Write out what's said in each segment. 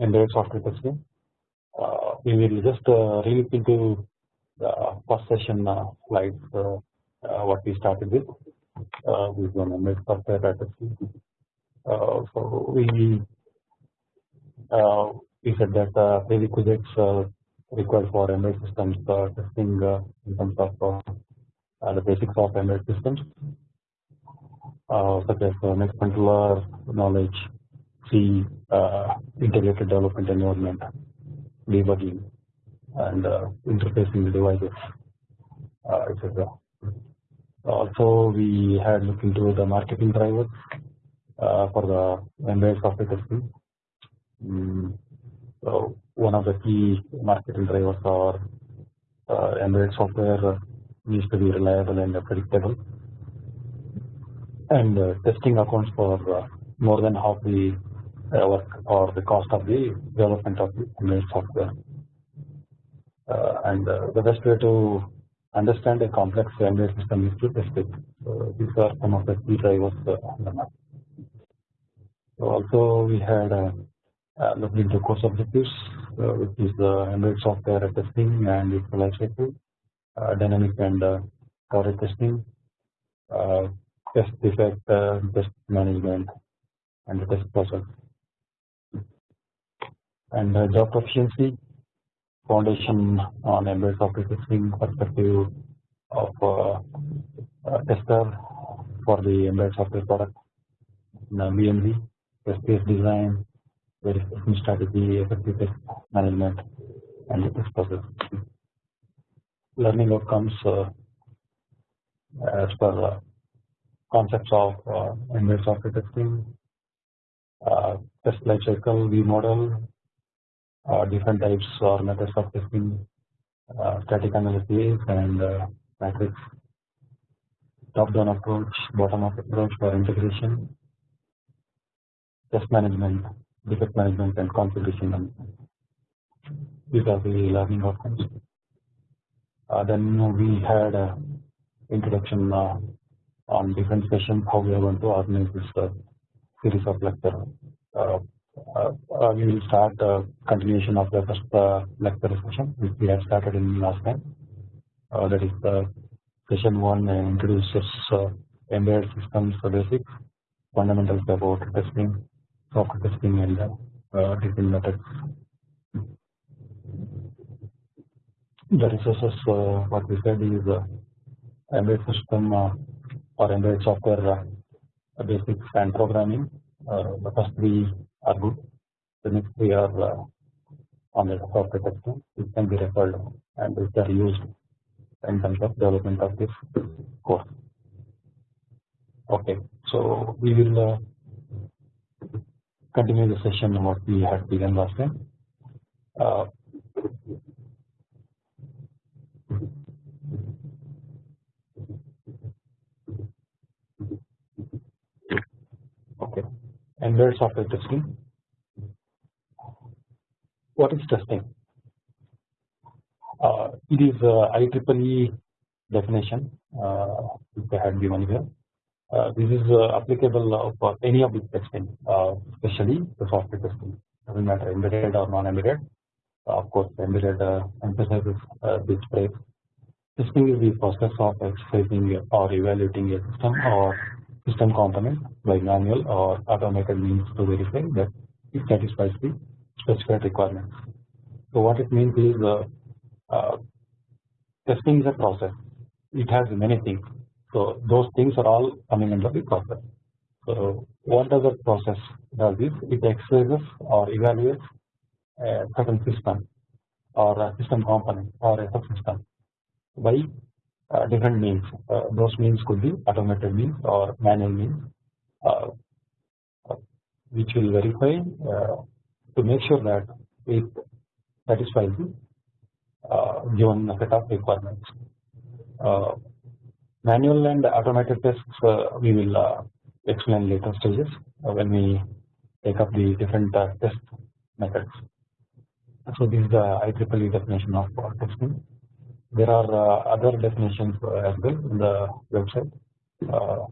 embedded software testing. Uh, we will just uh, relook into the first session uh, slides uh, uh, what we started with uh, with one embedded software testing. Uh, so we uh, we said that uh, prerequisites required for embedded systems testing in terms of the basics of embedded systems such as uh, next controller knowledge, C, uh, integrated development environment, debugging, and uh, interfacing the devices, uh, etc. Also, we had looked into the marketing drivers for the embedded software testing. Mm, so one of the key marketing drivers are embedded software needs to be reliable and predictable and testing accounts for more than half the work or the cost of the development of the embedded software. and the best way to understand a complex embedded system is to test it. So these are some of the key drivers on the map. So also we had uh, uh, looked into course objectives, uh, which is the embedded software testing and its life cycle, dynamic and coverage testing, test defect, uh, test management, and the test process. And uh, job proficiency foundation on embedded software testing perspective of uh, tester for the embedded software product, in BMV, test case design, verification strategy, effective test management, and the test process. Learning outcomes uh, as per uh, concepts of uh, embedded software testing, uh, test lifecycle, V model, uh, different types or methods of testing, static analysis and matrix, top-down approach, bottom-up approach for integration, test management, defect management, and configuration management. These are the learning outcomes. Uh, then we had uh, introduction uh, on different sessions how we are going to organize this uh, series of lecture. Uh, uh, we will start the continuation of the first lecture session which we have started in last time. that is the session one introduces embedded systems basics, fundamentals about testing, software testing, and uh, different methods. The resources uh, what we said is uh, embedded system or embedded software uh, basics and programming. Uh, the first three are good. The next three are uh, on the software testing, which can be referred and which are used in terms of development of this course. Okay, so we will continue the session what we had begun last time. Uh, embedded software testing. What is testing? Uh, it is uh, IEEE definition uh, which I had given here. Uh, this is uh, applicable for any of the testing, uh, especially the software testing. Doesn't matter embedded or non-embedded. of course, embedded emphasizes this phrase. Testing is the process of exercising or evaluating a system or system component by manual or automated means to verify that it satisfies the specified requirements. So what it means is uh, uh, testing is a process. It has many things. So those things are all coming under the process. So what does the process does is it exercises or evaluates a certain system or a system component or a subsystem by Uh, different means. Uh, those means could be automated means or manual means, uh, uh which will verify uh, to make sure that it satisfies the given set of requirements. manual and automated tests we will explain later stages when we take up the different test methods. So this is the IEEE definition of testing. There are uh, other definitions uh, as well in the website uh,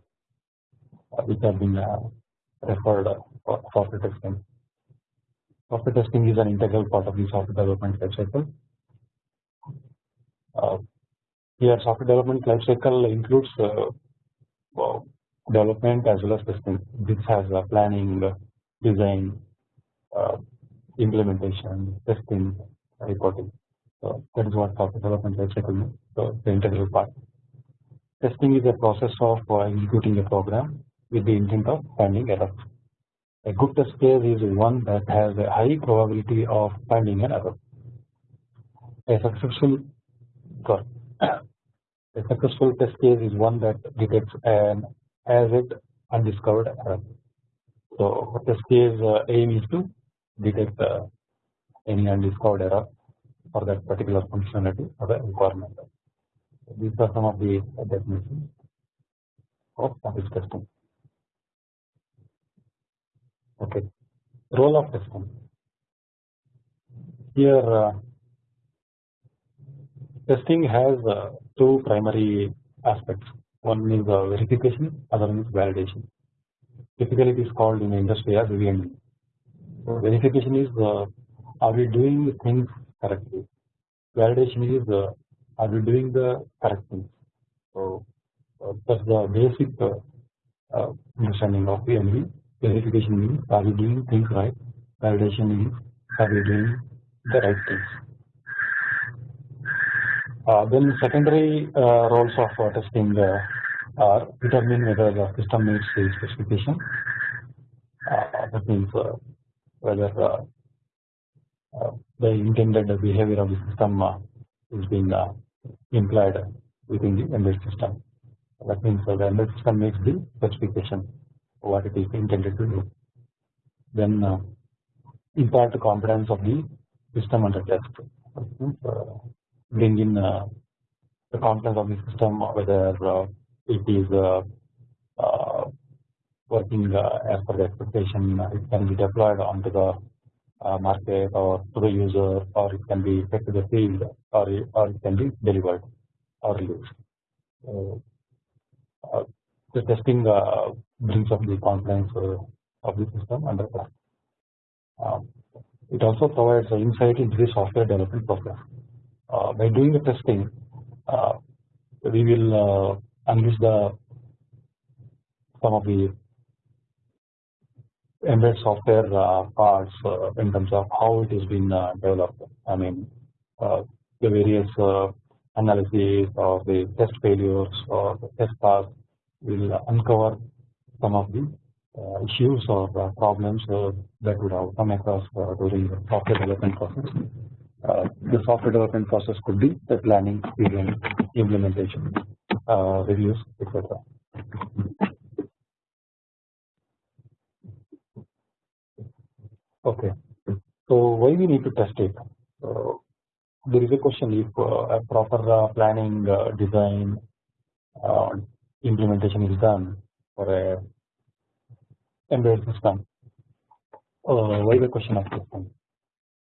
which have been referred for, for testing. Software testing is an integral part of the software development lifecycle. Uh, here, software development lifecycle includes uh, development as well as testing. This has planning, design, uh, implementation, testing, reporting. So that is what software development lifecycle means. So the integral part. Testing is a process of uh, executing a program with the intent of finding errors. A good test case is one that has a high probability of finding an error. A successful a successful test case is one that detects an as it undiscovered error. So test case uh, aim is to detect uh, any undiscovered error for that particular functionality or the requirement. These are some of the definitions of service testing. Okay, role of testing. Here, uh, testing has uh, two primary aspects. One is uh, verification, other one is validation. Typically, it is called in the industry as V&V. So verification is uh, are we doing things correctly? Validation is uh, are we doing the correct things? So uh, that's the basic uh, understanding of V&V verification means are we doing things right validation means are we doing the right things uh, then secondary uh, roles of uh, testing uh, are determine whether the system meets the specification uh, that means uh, whether the intended behavior of the system is being implied within the embedded system that means the embedded system makes the specification what it is intended to do. Then uh, impart the confidence of the system under test. Uh, bring in uh, the confidence of the system whether uh, it is uh, uh, working as per the expectation. It can be deployed onto the market or to the user, or it can be take to the field, or or it can be delivered or released. the testing brings up the confidence uh, of the system under that. Um, it also provides insight into the software development process. Uh, by doing the testing, uh, we will unleash the some of the embedded software uh, parts uh, in terms of how it has been uh, developed. I mean, the various analyses of the test failures or the test paths will uncover some of the uh, issues or uh, problems uh, that would have come across during the software development process. the software development process could be the planning, design, implementation, reviews, etc. Okay, so why we need to test it? there is a question if a proper planning, design, implementation is done for a embedded system. Uh, why the question of testing?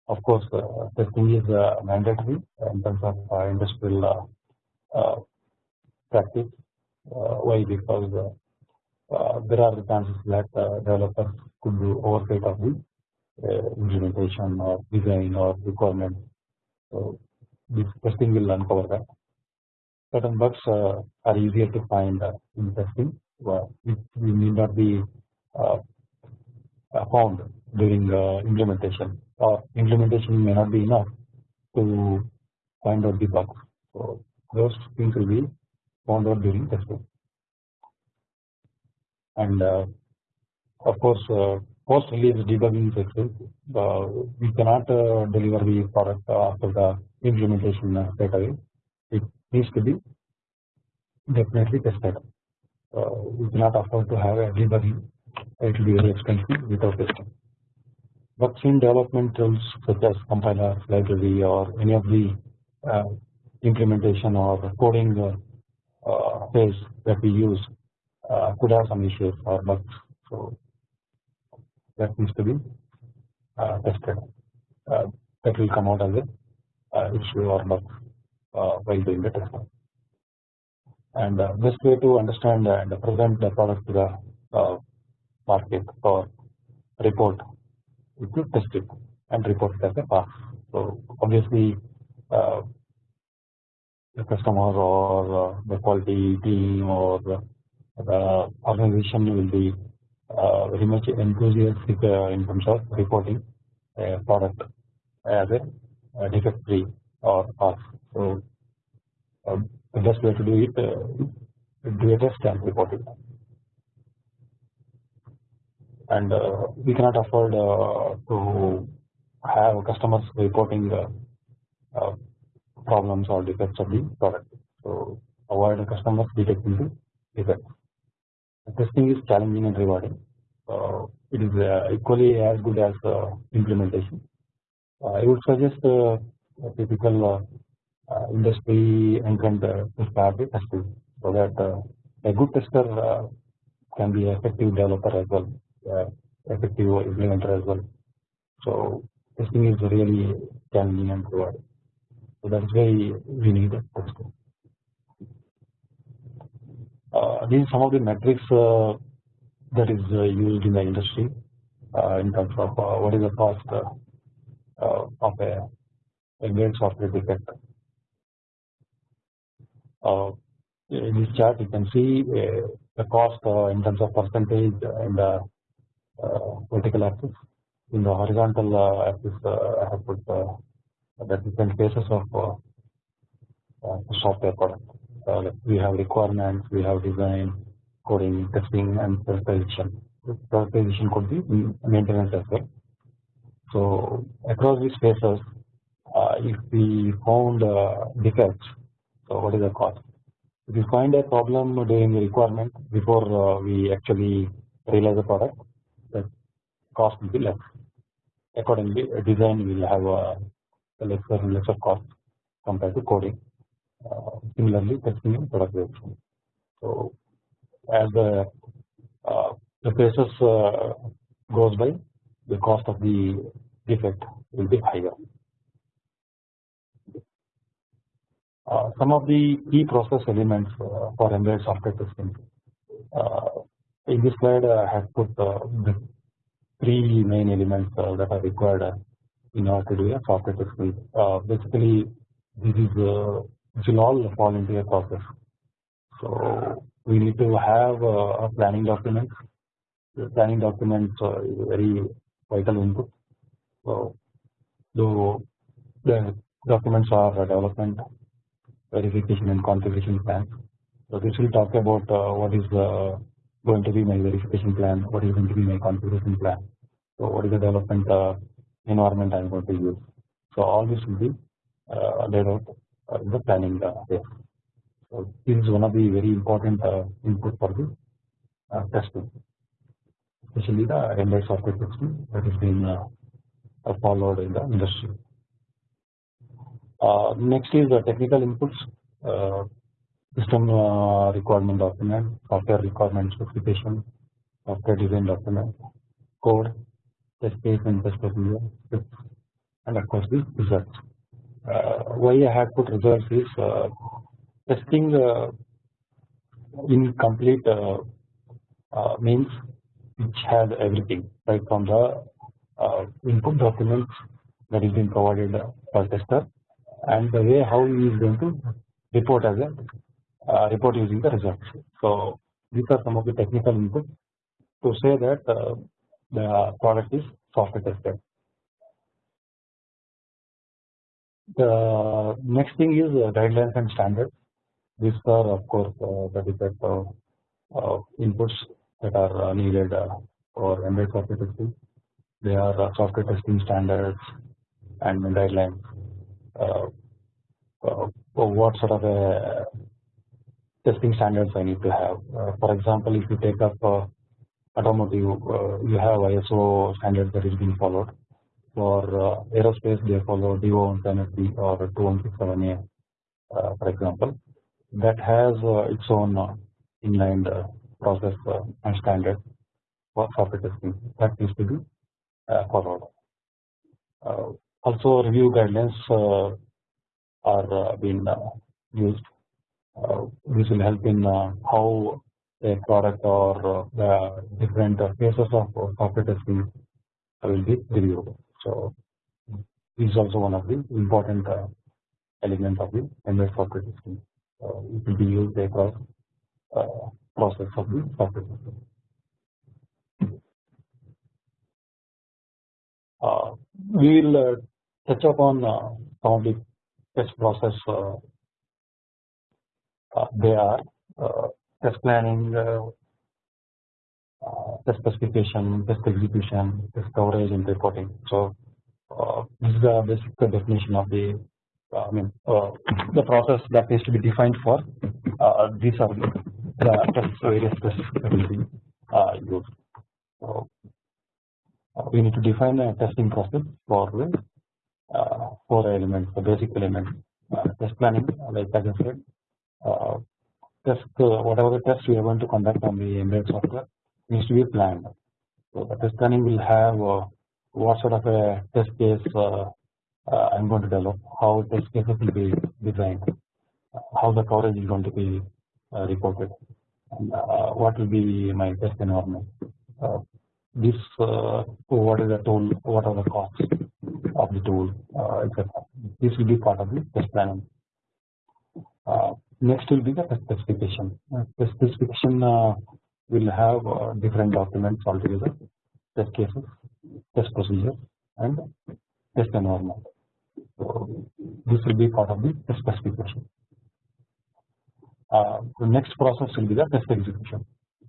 Of course, uh, testing is uh, mandatory in terms of uh, industrial uh, uh, practice. why? Because there are the chances that developers could do oversight of the implementation or design or requirement. So this testing will uncover that. Certain bugs are easier to find in testing, which need not be uh, found during uh, implementation or implementation may not be enough to find out the bugs. So those things will be found out during testing. And uh, of course, post release debugging expensive. we cannot deliver the product after the implementation straight away. It needs to be definitely tested. we cannot afford to have a debugging it will be very expensive without testing. But in development tools such as compiler, library, or any of the uh, implementation or coding uh, uh, phase that we use uh, could have some issues or bugs. So that needs to be uh, tested. Uh, that will come out as a issue or bug while doing the test. And best way to understand and present the product to the market or report if you test it and report it as a pass. So obviously uh, the customer or uh, the quality team or the, organization will be uh, very much enthusiastic uh, in terms of reporting a product as a, defect free or pass. So uh, the best way to do it uh, do a test and report it and uh, we cannot afford uh, to have customers reporting uh, problems or defects of the product. So avoid customers detecting the defects. Testing is challenging and rewarding. Uh, it is uh, equally as good as uh, implementation. I would suggest a typical industry entrant to start with testing so that a good tester can be effective developer as well uh, effective implementer as well. So testing is really challenging and rewarding. So that's why we need testing. Uh, these are some of the metrics uh, that is uh, used in the industry uh, in terms of uh, what is the cost of a, great software defect. in this chart, you can see the cost in terms of percentage and uh, vertical axis. In the horizontal uh, axis, uh, I have put the different phases of software product. Like we have requirements, we have design, coding, testing, and productization. Productization could be maintenance as well. So across these phases, uh, if we found defects, so what is the cost? If we find a problem during the requirement before uh, we actually realize the product, the cost will be less. Accordingly, design will have a lesser lesser cost compared to coding. Uh, similarly, testing and productization. So, as the uh, the phases uh, goes by, the cost of the defect will be higher. Uh, some of the key process elements uh, for embedded software testing. Uh, in this slide, I have put the three main elements uh, that are required uh, in order to do a software testing. Uh, basically, this is this will all fall into a process. So we need to have a planning document. The planning document is a very vital input. So the documents are development, verification, and configuration plans. So this will talk about what is the going to be my verification plan, what is going to be my configuration plan, so what is the development uh, environment I am going to use. So all this will be uh, laid out uh, in the planning uh, phase. So this is one of the very important uh, input for the testing, especially the embedded software testing that is being followed in the industry. next is the technical inputs system uh, requirement document, software requirement specification, software design document, code, test case and test procedure, and of course the results. Uh, why I have put results is uh, testing uh, incomplete means which has everything right from the input documents that is being provided for tester and the way how he is going to report as a report using the results. So these are some of the technical inputs to say that the product is software tested. The next thing is uh, guidelines and standards. These are of course uh, the different uh, uh, inputs that are needed for embedded software testing. They are software testing standards and guidelines. what sort of a testing standards I need to have. Uh, for example, if you take up uh, automotive, uh, you have ISO standards that is being followed. For uh, aerospace, they follow DO170 or 2167A, uh, for example. That has uh, its own inline process and standard for software testing that needs to be followed. also, review guidelines are being used uh, this will help in uh, how a product or uh, the different phases of software testing will be reviewed. So is also one of the important uh, elements of the MS software system. Uh, it will be used across uh, process of the software system. Uh, we will uh, touch upon uh, some of the test process they are test planning, test specification, test execution, test coverage and reporting. So uh, this is the basic definition of the uh, I mean uh, the process that needs to be defined for these are the test various tests that will be used. So we need to define a testing process for the uh, four elements, the basic elements. Uh, test planning, like I said, uh, test whatever the test we are going to conduct on the embedded software needs to be planned. So the test planning will have uh, what sort of a test case uh, uh, I am going to develop, how test cases will be designed, how the coverage is going to be reported, and what will be my test environment. This uh, what is the tool what are the costs of the tool uh, etc this will be part of the test planning. Uh, next will be the test specification. The specification will have different documents altogether test cases test procedures and test environment so this will be part of the test specification the next process will be the test execution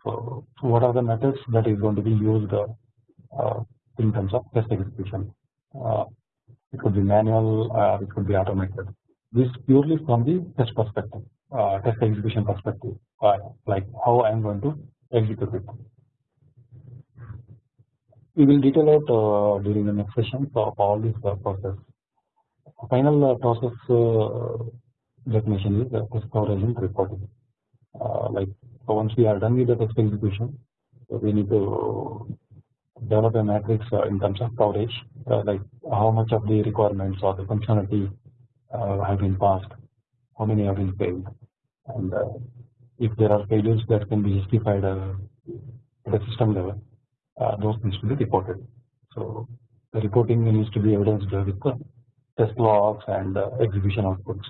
so, what are the methods that is going to be used uh, in terms of test execution? Uh, it could be manual, uh, it could be automated. This purely from the test perspective, uh, test execution perspective, uh, like how I am going to execute. We will detail out uh, during the next session of all these process. Final process definition is test coverage and reporting. like so once we are done with the test execution, so we need to develop a matrix uh, in terms of coverage, uh, like how much of the requirements or the functionality uh, have been passed, how many have been failed, and if there are failures that can be justified at the system level, those needs to be reported. So the reporting needs to be evidenced with the test logs and execution outputs.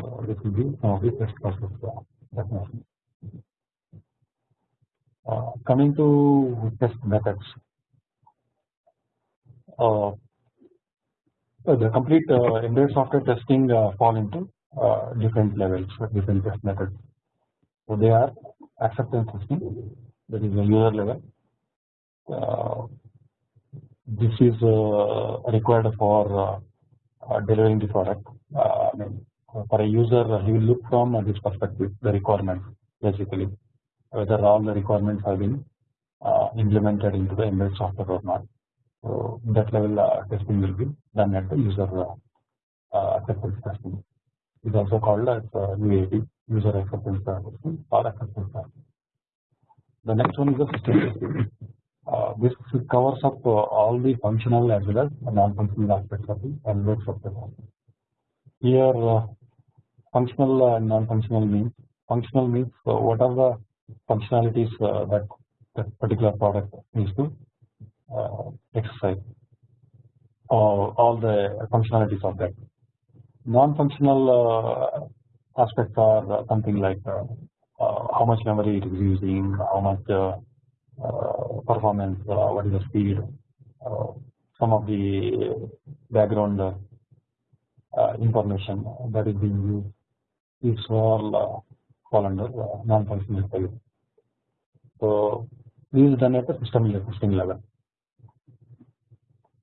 So this will be some of the test process. Uh, coming to test methods, uh, the complete uh, embedded software testing uh, fall into uh, different levels, different test methods. So they are acceptance testing, that is the user level. Uh, this is required for delivering the product. I mean, for a user he will look from this perspective the requirements basically whether all the requirements have been uh, implemented into the embedded software or not. So that level uh, testing will be done at the user uh, acceptance testing. Is also called as UAT user acceptance testing or acceptance testing. The next one is the system testing. Uh, this covers up uh, all the functional as well as non-functional aspects of the software. Here uh, functional and non-functional means functional means uh, what are the functionalities uh, that that particular product needs to uh, exercise or all the functionalities of that. Non-functional uh, aspects are something like uh, uh, how much memory it is using, how much performance, what is the speed, some of the background information that is being used these all uh, fall under uh, non-functional intelligence. So this is done at the system system level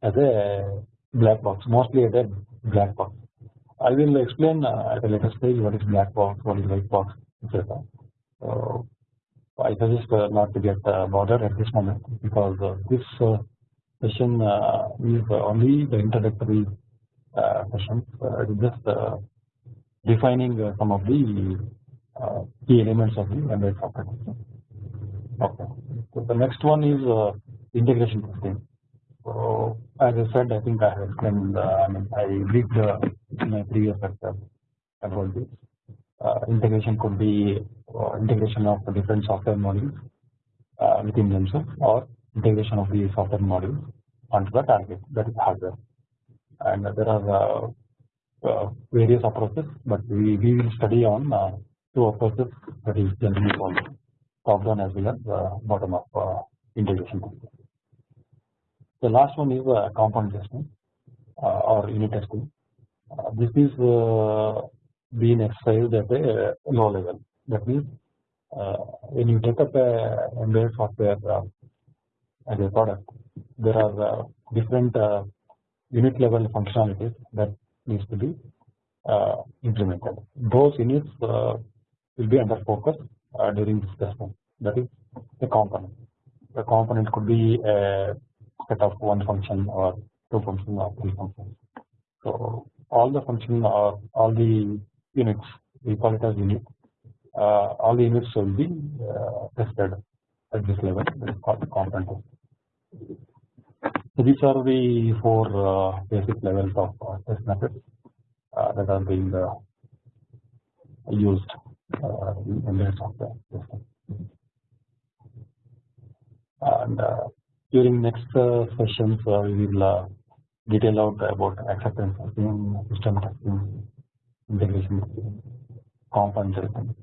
as a black box, mostly at a black box. I will explain uh, at a later stage what is black box, what is white box, etc. So I suggest uh, not to get uh, bothered at this moment because uh, this uh, session uh, is only the introductory session. it is just defining some of the key elements of the embedded software system. Okay. So the next one is integration testing. So as I said, I think I have explained. I mean, I read in my previous lecture about this. integration could be uh, integration of different software modules uh, within themselves, or integration of the software modules onto the target that is hardware. and there are uh, uh various approaches, but we, we will study on two approaches that is generally called top down as well as bottom up integration. The last one is component testing or unit testing. This is being exercised at a low level. That means when you take up a embedded software as a product, there are different unit level functionalities that needs to be uh, implemented. Those units uh, will be under focus uh, during this testing. That is the component. The component could be a set of one function or two functions or three functions. All the function or all the units we call it as unit. Uh, all the units will be uh, tested at this level. That is called the component. So these are the four uh, basic levels of uh, test methods uh, that are being uh, used in embedded software. And during next sessions, we will detail out about acceptance testing, system testing, integration testing, component testing.